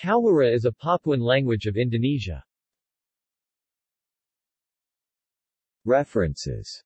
Kawara is a Papuan language of Indonesia. References